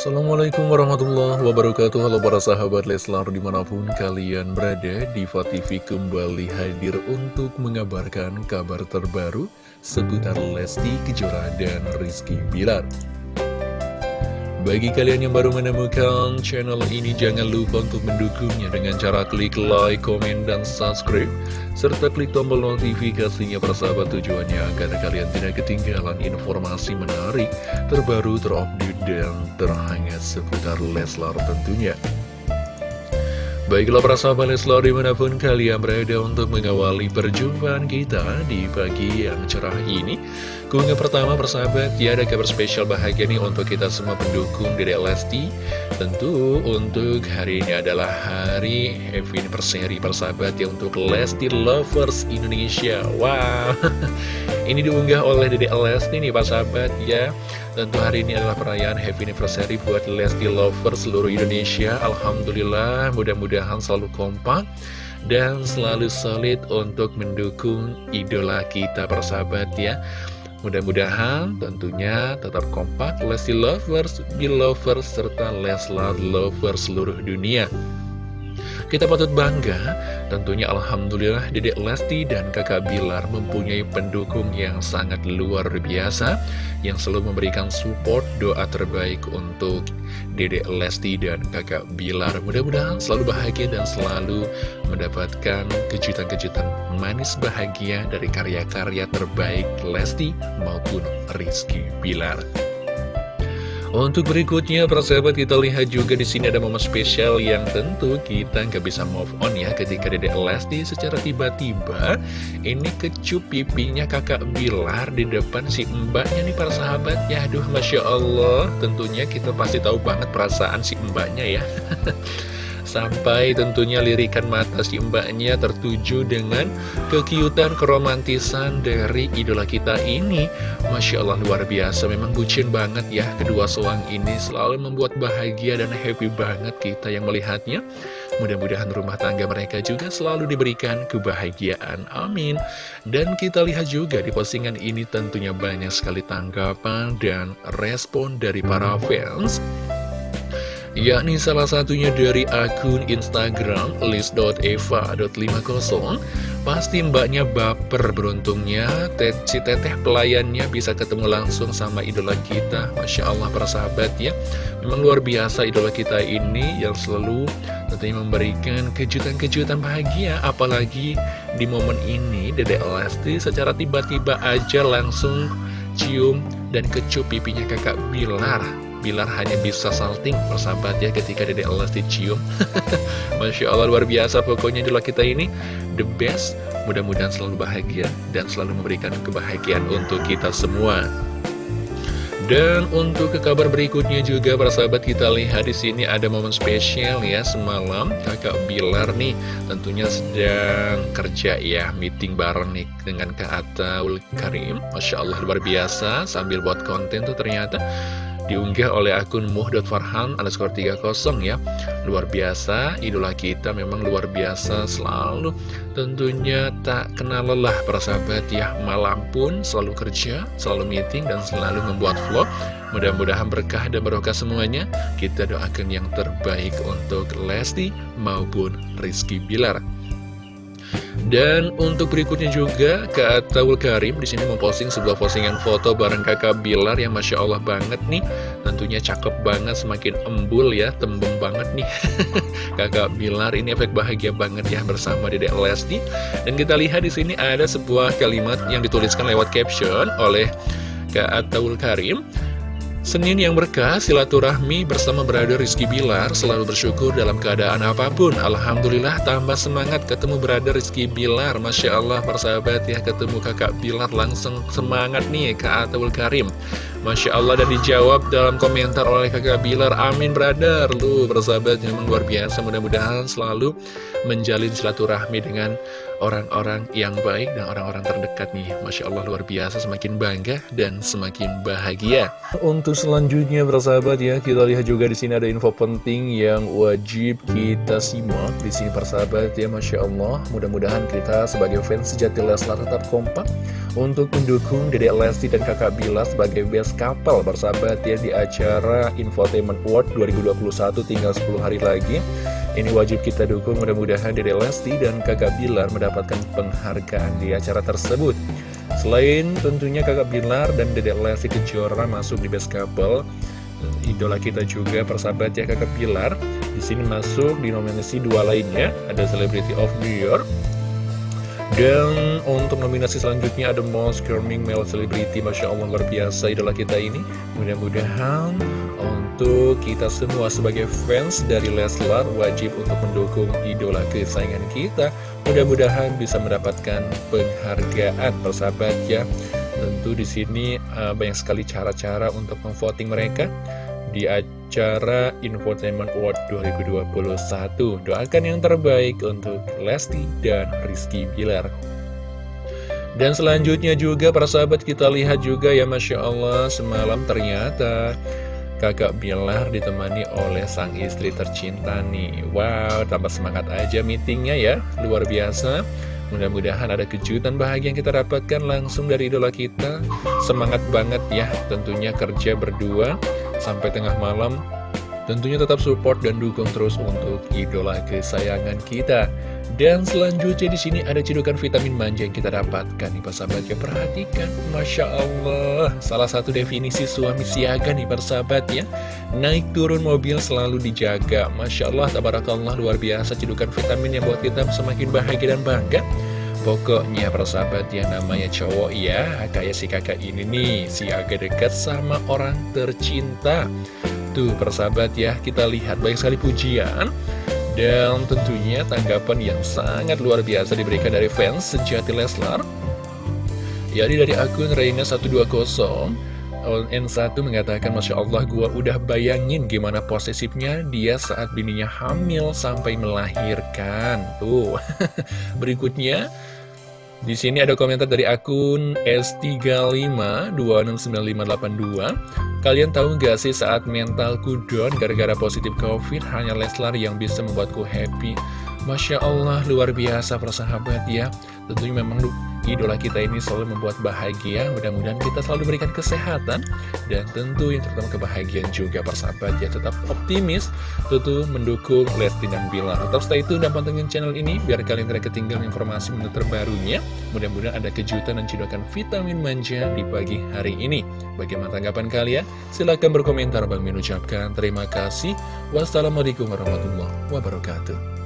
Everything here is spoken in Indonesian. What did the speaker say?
Assalamualaikum warahmatullahi wabarakatuh. Halo para sahabat Leslar di mana pun kalian berada Diva TV kembali hadir untuk mengabarkan kabar terbaru Seputar Lesti Kejora dan Rizky Bilar bagi kalian yang baru menemukan channel ini, jangan lupa untuk mendukungnya dengan cara klik like, komen, dan subscribe. Serta klik tombol notifikasinya persahabat tujuannya agar kalian tidak ketinggalan informasi menarik, terbaru, terupdate, dan terhangat seputar Leslar tentunya. Baiklah para sahabat Leslar di mana pun kalian berada untuk mengawali perjumpaan kita di pagi yang cerah ini. Keunggah pertama persahabat ya ada kabar spesial bahagia nih untuk kita semua pendukung Dede Lesti. Tentu untuk hari ini adalah hari happy anniversary persahabat ya untuk Lesti Lovers Indonesia. Wow Ini diunggah oleh Dede Lesti nih persahabat ya. Tentu hari ini adalah perayaan happy anniversary buat Lesti Lovers seluruh Indonesia. Alhamdulillah mudah-mudahan selalu kompak dan selalu solid untuk mendukung idola kita persahabat ya. Mudah-mudahan tentunya tetap kompak Lesti Lovers, Belovers, serta Leslar Lovers seluruh dunia kita patut bangga, tentunya Alhamdulillah Dedek Lesti dan kakak Bilar mempunyai pendukung yang sangat luar biasa Yang selalu memberikan support doa terbaik untuk Dedek Lesti dan kakak Bilar. Mudah-mudahan selalu bahagia dan selalu mendapatkan kejutan-kejutan manis bahagia dari karya-karya terbaik Lesti maupun Rizky Bilar untuk berikutnya, persahabat kita lihat juga di sini ada momen spesial yang tentu kita nggak bisa move on ya ketika Dede Lesti secara tiba-tiba ini kecup pipinya kakak Bilar di depan si mbaknya nih para sahabat ya. Aduh, Masya Allah, tentunya kita pasti tahu banget perasaan si mbaknya ya. Sampai tentunya lirikan mata si mbaknya tertuju dengan kekiutan, keromantisan dari idola kita ini. Masya Allah luar biasa, memang bucin banget ya kedua suang ini selalu membuat bahagia dan happy banget kita yang melihatnya. Mudah-mudahan rumah tangga mereka juga selalu diberikan kebahagiaan. Amin. Dan kita lihat juga di postingan ini tentunya banyak sekali tanggapan dan respon dari para fans yakni salah satunya dari akun Instagram list.eva.50 pasti mbaknya baper beruntungnya si teteh pelayannya bisa ketemu langsung sama idola kita. Masya Allah para sahabat ya. Memang luar biasa idola kita ini yang selalu tentunya memberikan kejutan-kejutan bahagia apalagi di momen ini Dede Lesti secara tiba-tiba aja langsung cium dan kecup pipinya kakak Bilar Bilar hanya bisa salting persahabat ya ketika Dede Lesti dicium. Masya Allah luar biasa pokoknya itulah kita ini. The best. Mudah-mudahan selalu bahagia dan selalu memberikan kebahagiaan untuk kita semua. Dan untuk ke kabar berikutnya juga para sahabat kita lihat di sini ada momen spesial ya semalam kakak Bilar nih tentunya sedang kerja ya meeting bareng nih dengan Kak Atta Karim. Masya Allah luar biasa sambil buat konten tuh ternyata diunggah oleh akun muh.farhan underscore 30 ya. Luar biasa idola kita memang luar biasa selalu. Tentunya tak kenal lelah para sahabat ya. Malam pun selalu kerja selalu meeting dan selalu membuat vlog. Mudah-mudahan berkah dan barokah semuanya. Kita doakan yang terbaik untuk Lesti maupun Rizky Bilar dan untuk berikutnya juga Kak Tawul Karim di sini memposting sebuah postingan foto bareng kakak Bilar yang Masya Allah banget nih. Tentunya cakep banget, semakin embul ya, tembem banget nih. Kakak Bilar ini efek bahagia banget ya bersama Dedek Lesti. Dan kita lihat di sini ada sebuah kalimat yang dituliskan lewat caption oleh Kak Tawul Karim Senin yang berkah, silaturahmi bersama berada Rizky Bilar selalu bersyukur dalam keadaan apa pun. Alhamdulillah tambah semangat ketemu berada Rizky Bilar. Masya Allah persahabat ya ketemu kakak Bilar langsung semangat nih Kak Atawul Karim. Masya Allah dan dijawab dalam komentar oleh kakak Bilar Amin brother. Lu bersahabat memang luar biasa. Mudah-mudahan selalu menjalin silaturahmi dengan orang-orang yang baik dan orang-orang terdekat nih. Masya Allah luar biasa. Semakin bangga dan semakin bahagia. Untuk selanjutnya bersahabat ya Kita lihat juga di sini ada info penting yang wajib kita simak di sini persahabat ya Masya Allah Mudah-mudahan kita sebagai fans sejati Leslar tetap kompak Untuk mendukung Dedek Lesti dan kakak Bilar sebagai best Best Couple bersahabat ya di acara Infotainment Award 2021 tinggal 10 hari lagi. Ini wajib kita dukung mudah-mudahan Dede Lesti dan kakak Bilar mendapatkan penghargaan di acara tersebut. Selain tentunya kakak Bilar dan Dede Lesti Kejora masuk di Best Couple idola kita juga persahabat ya kakak Bilar di sini masuk di nominasi dua lainnya ada Celebrity of New York dan untuk nominasi selanjutnya ada Most Charming Male Celebrity. Masya Allah luar biasa idola kita ini. Mudah-mudahan untuk kita semua sebagai fans dari Leslar Wajib untuk mendukung idola kesayangan kita. Mudah-mudahan bisa mendapatkan penghargaan persahabat ya. Tentu di sini uh, banyak sekali cara-cara untuk memvoting mereka di acara Infotainment Award 2021. Doakan yang terbaik untuk Lesti dan Rizky Bilar. Dan selanjutnya juga para sahabat kita lihat juga ya Masya Allah semalam ternyata kakak Bilar ditemani oleh sang istri tercinta nih Wow tambah semangat aja meetingnya ya luar biasa Mudah-mudahan ada kejutan bahagia yang kita dapatkan langsung dari idola kita. Semangat banget ya tentunya kerja berdua sampai tengah malam Tentunya tetap support dan dukung terus untuk idola kesayangan kita. Dan selanjutnya di sini ada cedukan vitamin manja yang kita dapatkan nih persahabat ya perhatikan. Masya Allah. Salah satu definisi suami siaga nih persahabat ya. Naik turun mobil selalu dijaga. Masya Allah tabarakallah luar biasa cedukan vitamin yang buat kita semakin bahagia dan bangga. Pokoknya persahabat yang namanya cowok ya. Kayak si kakak ini nih Si agak dekat sama orang tercinta Tuh persahabat ya Kita lihat banyak sekali pujian. Dan tentunya tanggapan yang sangat luar biasa diberikan dari fans sejati Leslar. Jadi dari akun Reina120 N1 mengatakan Masya Allah gua udah bayangin gimana posesifnya dia saat bininya hamil sampai melahirkan. Tuh. Berikutnya di sini ada komentar dari akun S35269582. Kalian tahu gak sih saat mentalku down gara-gara positif covid hanya Leslar yang bisa membuatku happy. Masya Allah luar biasa persahabat ya. Tentunya memang idola kita ini selalu membuat bahagia. Mudah-mudahan kita selalu berikan kesehatan. Dan tentu yang terutama kebahagiaan juga persahabat ya tetap optimis tentu mendukung Lesti dan Bilar. Tetap stay tune dan pantengin channel ini biar kalian tidak ketinggalan informasi menit terbarunya. Mudah-mudahan ada kejutan dan cedokan vitamin manja di pagi hari ini. Bagaimana tanggapan kalian? Silahkan berkomentar. Bang Min ucapkan terima kasih. Wassalamualaikum warahmatullahi wabarakatuh